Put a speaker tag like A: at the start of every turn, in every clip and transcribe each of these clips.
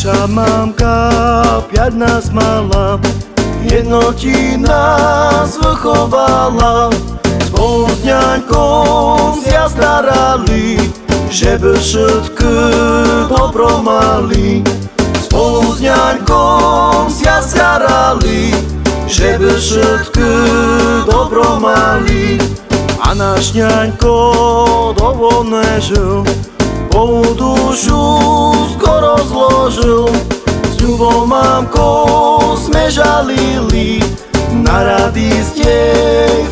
A: Naša mamka piať nás mala, jednotí nás vychovala. Spolu s ňaňkom zja starali, že by všetky dobro mali. Spolu s ňaňkom zja starali, že by všetky dobro mali. A náš ňaňko dovolené žil, Polú dušu skoro zložil S ľubou mamkou sme žalili Na rady ste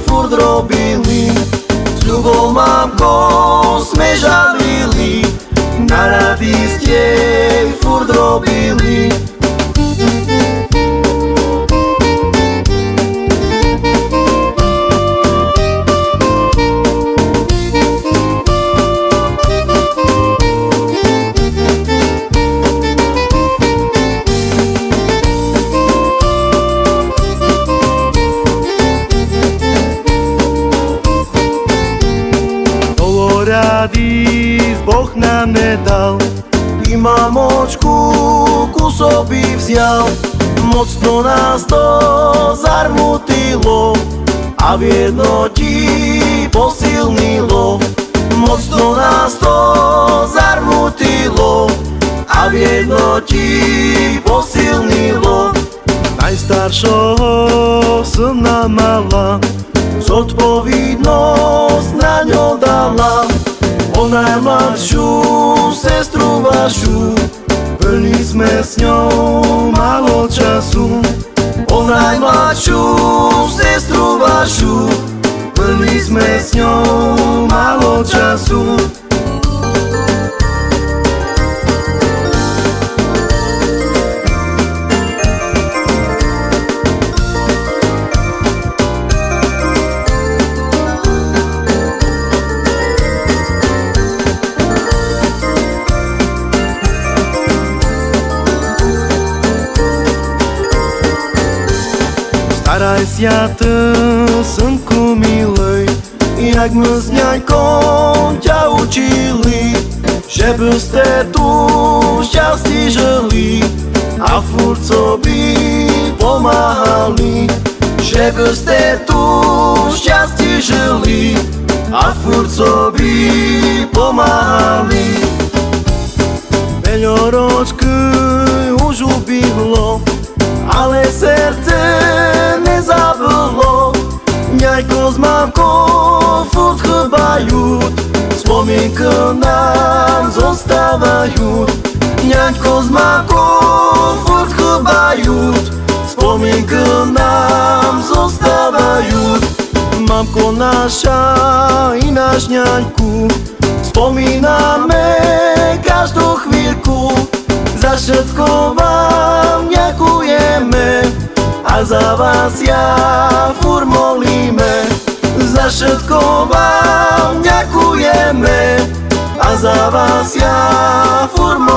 A: furt robili. S ľubou mamkou sme žalili Na rady ste furt robili rady Boh nám nedal. I mamočku ku sobi vzal Mocno nás to zarmutilo A v jednoti posilnilo. Mocno nás to zarmutilo A v jednoti posilnilo. Najstaršoho syna mala Zodpovednosť na ňo dala O najmladšiu sestru vašu. Plní sme s ňou málo času. O najmladšiu sestru vašu. Plní sme s ňou málo času Ty, synku milej Jak my s ňaňkom ťa učili Že by ste tu šťastí žili A furt sobi pomáhali Že by ste tu šťastí Mamkou furt chýbajú Spomienky nám zostávajú. Ňaňko s mamkou furt chýbajú Spomienky nám zostávajú. Mamko naša i náš ňaňku Spomíname každú chvíľku. Za všetko vám ďakujeme A za vás ja Za všetko vám ďakujeme. A za vás ja fur molíme